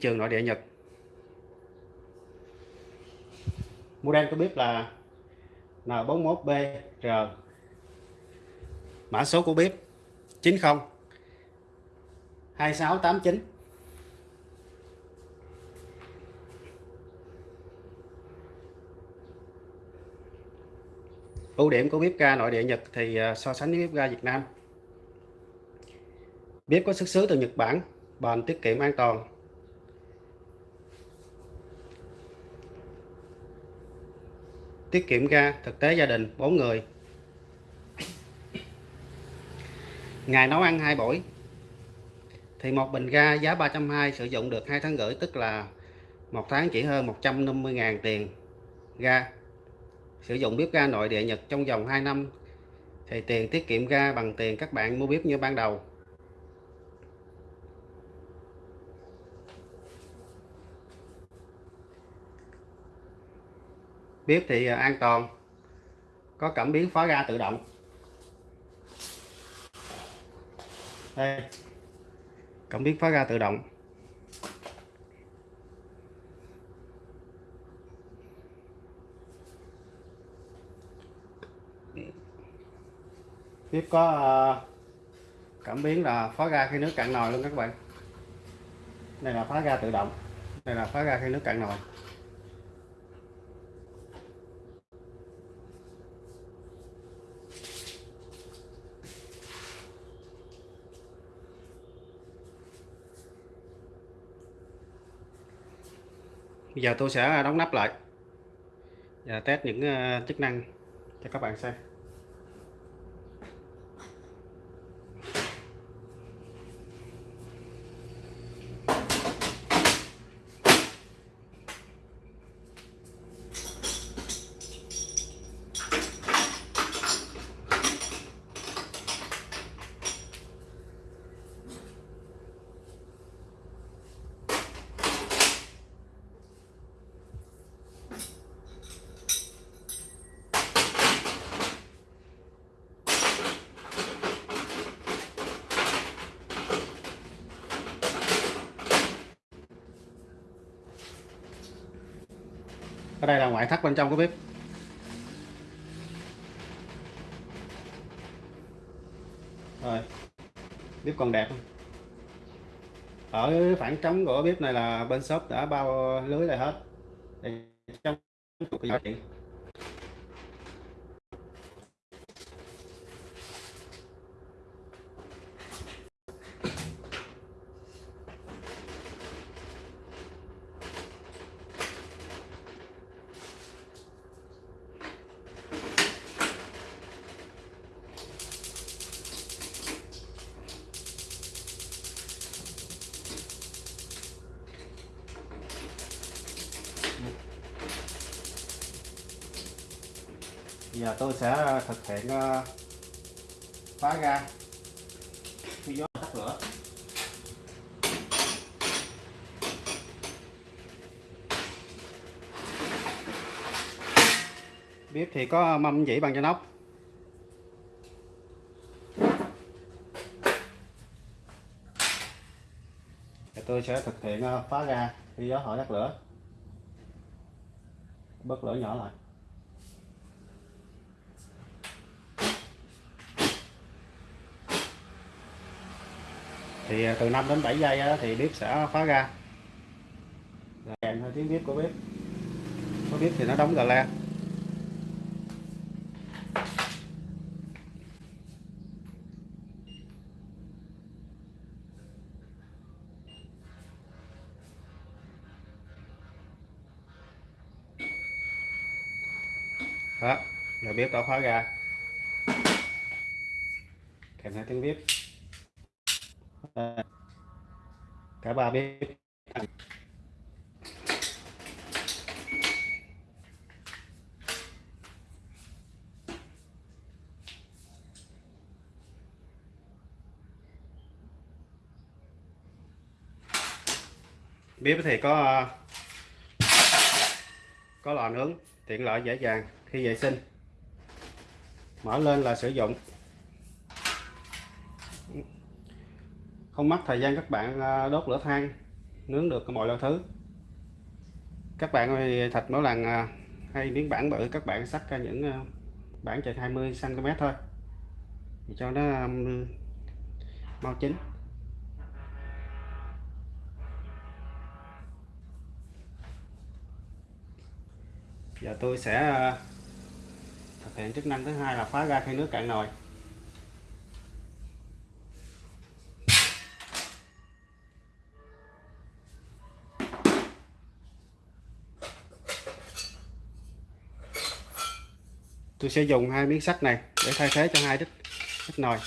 trường nội địa Nhật. Model có bếp là N41BR mã số của bếp 90 2689 ưu điểm của bếp ga nội địa Nhật thì à, so sánh với bếp ga Việt Nam. Bếp có xuất xứ từ Nhật Bản, bền, tiết kiệm, an toàn. Tiết kiệm ga, thực tế gia đình 4 người. Ngày nấu ăn hai buổi. Thì một bình ga giá 320 sử dụng được 2 tháng rưỡi, tức là một tháng chỉ hơn 150.000 tiền ga. Sử dụng bếp ga nội địa Nhật trong vòng 2 năm, thì tiền tiết kiệm ga bằng tiền các bạn mua bếp như ban đầu. Bếp thì à, an toàn. Có cảm biến khóa ga tự động. Đây. Cảm biến khóa ga tự động. Bếp có à, cảm biến là khóa ga khi nước cạn nồi luôn các bạn. Đây là khóa ga tự động. Đây là khóa ga khi nước cạn nồi. Bây giờ tôi sẽ đóng nắp lại và test những ờ, chức năng cho các bạn xem. Ở đây là ngoại thất bên trong của bếp. Rồi. Bếp còn đẹp ở phản trống của bếp này là bên shop đã bao lưới lại hết. Để trong Ờ, ờ, giờ tôi sẽ thực hiện ờ, khóa phá khi gió tắt lửa. Bếp thì có mâm dĩ bằng cho nóc. Tôi sẽ thực hiện phá ra khi gió thổi tắt lửa. Bớt lửa nhỏ lại. Thì à, từ 5 đến 7 giây thì bếp sẽ khóa ra. Kèm theo tiếng bếp của bếp. Có bếp thì nó đóng gà le đó, giờ bếp đã khóa ra. Kèm theo tiếng bếp cả ba bếp bếp thì có có lò nướng, tiện lợi, dễ dàng. Khi vệ sinh, mở lên là sử dụng không mất thời gian các bạn à, đốt lửa than, nướng được mọi loại thứ. Các bạn ơi, thịt mỗi lần à, hay miếng bản bự, các bạn sắt ra những à, bản chừng 20 cm thôi. Để cho nó um, mau chín. Giờ tôi sẽ thực hiện chức năng thứ hai là phá ra khi nước cạn nồi. Tôi sẽ dùng hai miếng sắt này để thay thế cho hai đít đít nồi.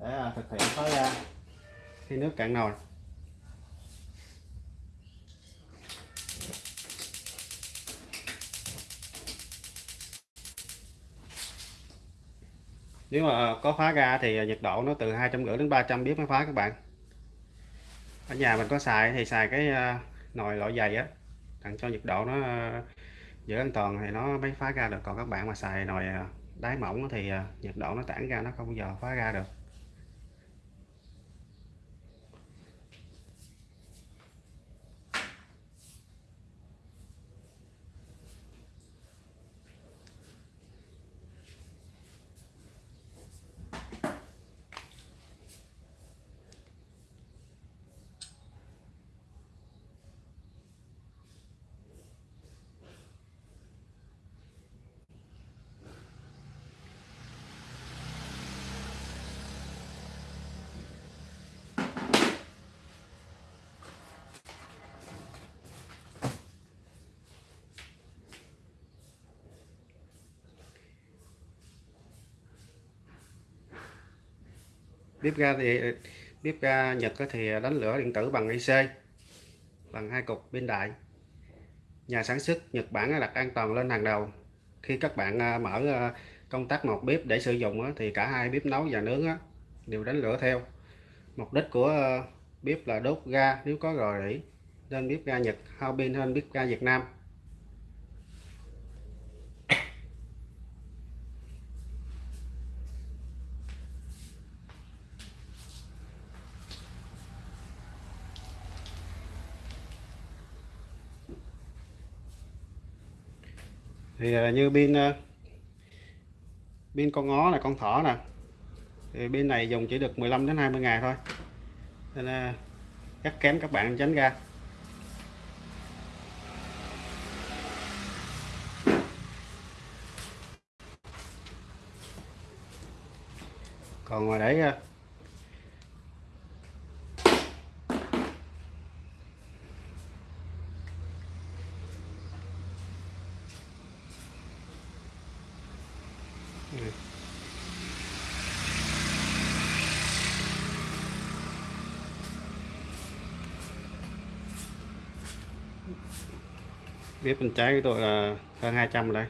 Để à, thực hiện phá ra. Khi nước cạn nồi. Nếu mà có phá ra thì nhiệt độ nó từ hai trăm rưỡi đến 300 bếp mới phá các bạn. Ở nhà mình có xài thì xài cái à, nồi loại dày á tặng cho nhiệt độ nó giữ an toàn thì nó mới phá ra được. Còn các bạn mà xài nồi à, đáy mỏng thì à, nhiệt độ nó tản ra nó không bao giờ phá ra được. Bếp ga thì bếp ga Nhật thì đánh lửa điện tử bằng IC bằng hai cục bên đại. Nhà sản xuất Nhật Bản đặt an toàn lên hàng đầu. Khi các bạn à, mở à, công tắc một bếp để sử dụng thì cả hai bếp nấu và nướng đều đánh lửa theo. Mục đích của à, bếp là đốt ga, nếu có rò rỉ, nên bếp ga Nhật, hao pin hơn bếp ga Việt Nam. Thì à, như pin bên à, pin con ngó là con thỏ nè, thì bên này dùng chỉ được 15 đến 20 ngày thôi. Nên à, cắt rất kém các bạn tránh ra. Còn mà để Ừ. bếp bên trái của tôi là hơn 200 đây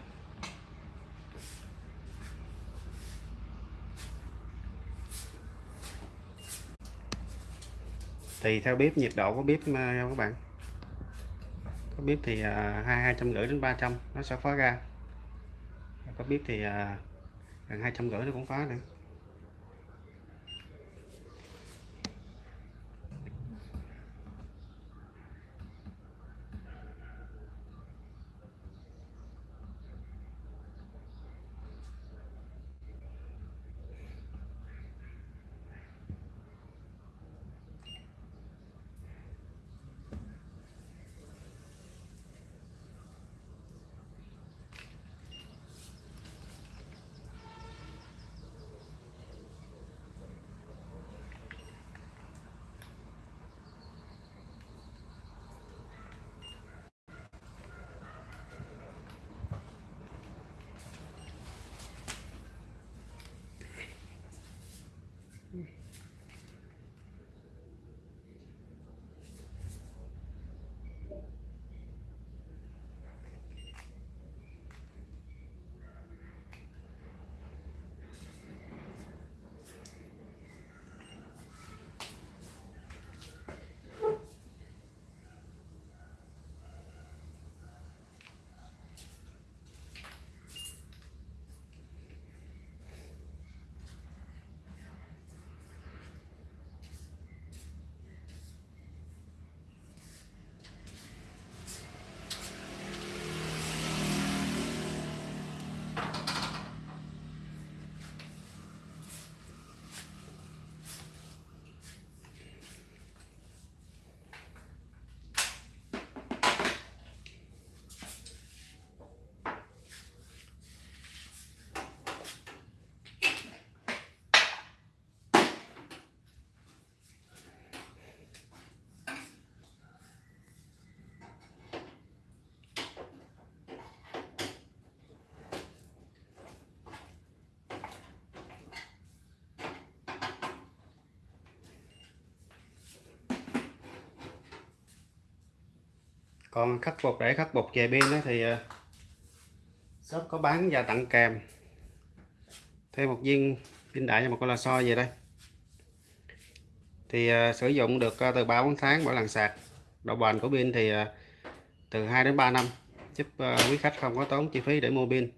thì theo bếp nhiệt độ của bếp à, các bạn. Có bếp thì à, hai hai trăm rưỡi đến 300 nó sẽ phá ra. Có bếp thì à, gần hai trăm rưỡi nó cũng phá nữa. Còn khắc phục để khắc phục về pin thì ờ, shop có bán và tặng kèm. Thêm một viên pin đại và một con lò xo về đây. Thì uh, sử dụng được uh, từ 3 4 tháng mỗi lần sạc. Độ bền của pin thì uh, từ 2 đến 3 năm. Giúp uh, quý khách không có tốn chi phí để mua pin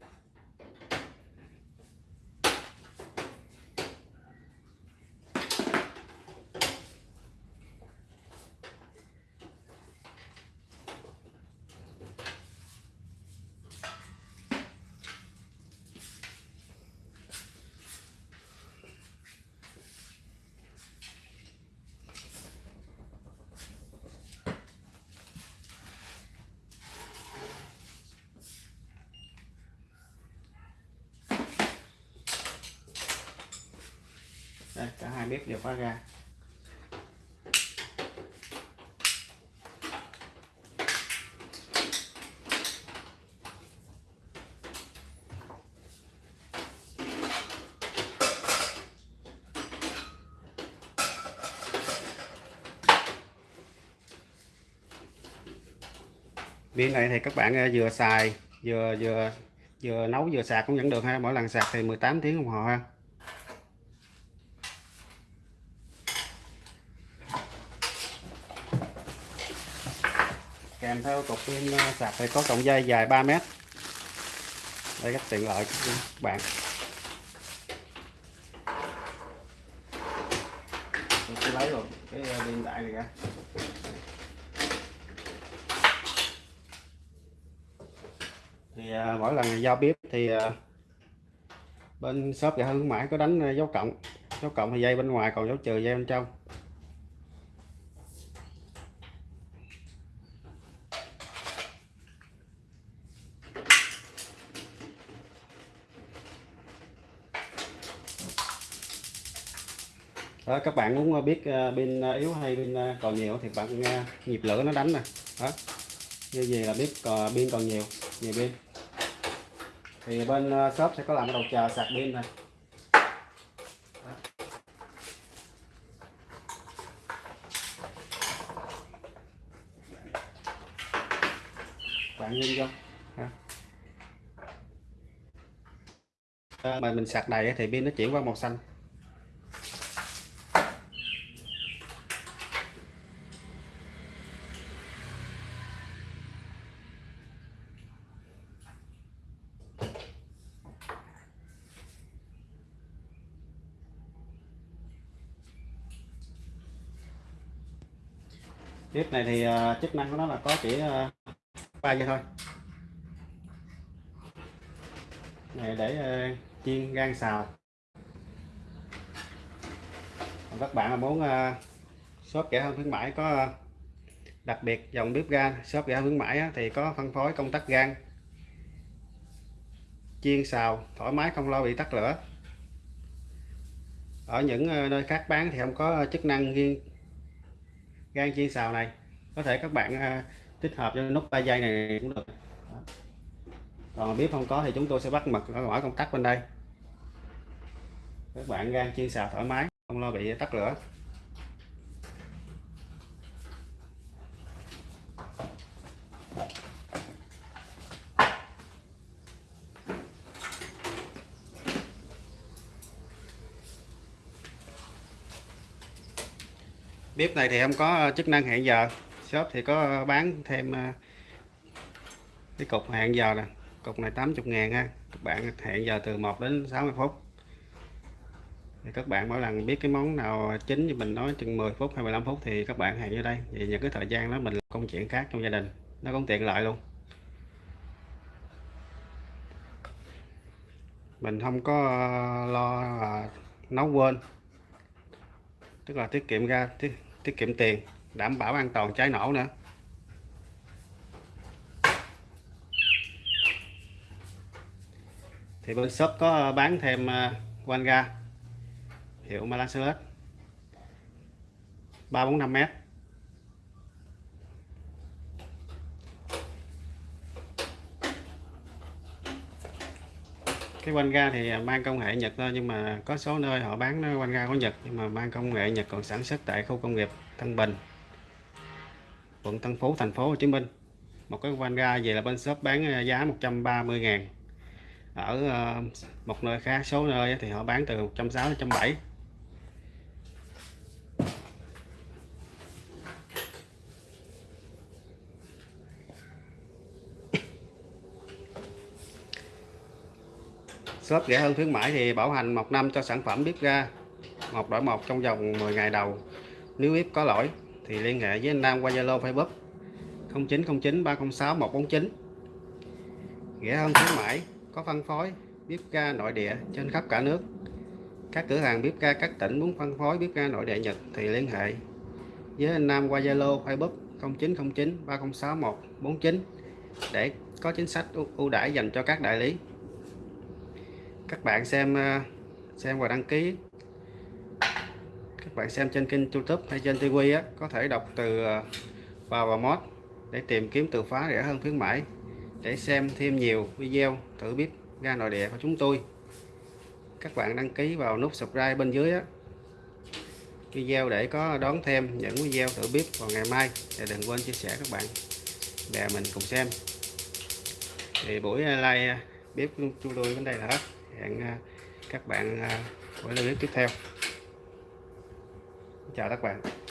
đây cả hai bếp đều khóa ra. Pin này thì các bạn à, vừa xài, vừa vừa vừa nấu vừa sạc cũng vẫn được ha. Mỗi lần sạc thì 18 tiếng đồng hồ ha. Kèm theo cục pin ờ, sạc thì có cọng dây dài 3 mét. Đây rất tiện lợi các bạn. Tôi sẽ lấy luôn cái ờ, pin đại này ra. Thì uh, mỗi lần giao bếp thì uh, bên shop gà hương mãi có đánh dấu cộng. Dấu cộng thì dây bên ngoài còn dấu trừ dây bên trong đó, các bạn muốn biết ờ, pin ờ, yếu hay pin ờ, còn nhiều thì bạn nhịp lửa nó đánh nè. Đó. Như vậy là biết pin còn nhiều. Nhiều pin. Thì bên shop sẽ có làm cái đầu chờ sạc pin này bạn nhìn cho mà mình sạc đầy thì pin nó chuyển qua màu xanh. Bếp này thì à, chức năng của nó là có chỉ à, ba vậy thôi. Này để à, chiên gan xào. Còn các bạn mà muốn shop rẻ hơn khuyến mãi có đặc biệt dòng bếp ga shop rẻ hơn khuyến mãi thì có phân phối công tắc gan. Chiên xào, thoải mái không lo bị tắt lửa. Ở những nơi khác bán thì không có chức năng riêng gan chiên xào này. Có thể các bạn à, tích hợp cho nút 3 giây này cũng được. Còn biết không có thì chúng tôi sẽ bắt mật ở ngoài công tắc bên đây. Các bạn gan chiên xào thoải mái, không lo bị tắt lửa. Bếp này thì không có ờ, chức năng hẹn giờ. Shop thì có ờ, bán thêm ờ, cái cục hẹn giờ nè. Cục này 80 ngàn ha. Các bạn hẹn giờ từ 1 đến 60 phút. Thì các bạn mỗi lần biết cái món nào chính như mình nói chừng 10 phút hay 15 phút thì các bạn hẹn vô đây. Vì những cái thời gian đó mình làm công chuyện khác trong gia đình. Nó cũng tiện lợi luôn. Mình không có lo là nấu quên tức là tiết kiệm ra tiết, tiết kiệm tiền đảm bảo an toàn cháy nổ nữa. Thì bên shop có ờ, bán thêm ờ, quanh ga hiệu Malasolet 345 mét. Cái quanh ga thì à, mang công nghệ Nhật thôi, nhưng mà có số nơi họ bán quanh ga của Nhật, nhưng mà mang công nghệ Nhật còn sản xuất tại khu công nghiệp Tân Bình, quận Tân Phú, thành phố Hồ Chí Minh. Một cái van ga về là bên shop bán à, giá 130 ngàn. Ở à, một nơi khác, số nơi thì họ bán từ 160 đến 170 shop rẻ hơn khuyến mãi thì bảo hành một năm cho sản phẩm bếp ga. Một đổi một trong vòng 10 ngày đầu. Nếu bếp có lỗi thì liên hệ với anh Nam qua Zalo, Facebook 0909 306 149 rẻ hơn khuyến mãi có phân phối bếp ga nội địa trên khắp cả nước. Các cửa hàng bếp ga các tỉnh muốn phân phối bếp ga nội địa Nhật thì liên hệ với anh Nam qua Zalo, Facebook 0909 306 149 để có chính sách ưu đãi dành cho các đại lý các bạn xem à, xem và đăng ký. Các bạn xem trên kênh youtube hay trên tv á, có thể đọc từ vào và mod để tìm kiếm từ khóa rẻ hơn khuyến mãi, để xem thêm nhiều video thử bếp ga nội địa của chúng tôi. Các bạn đăng ký vào nút subscribe bên dưới á. Video để có đón thêm những video thử bếp vào ngày mai và đừng quên chia sẻ các bạn để mình cùng xem. Thì buổi live à, bếp của chúng tôi đến đây là hết hẹn à, các bạn à, buổi clip tiếp theo. Chào các bạn.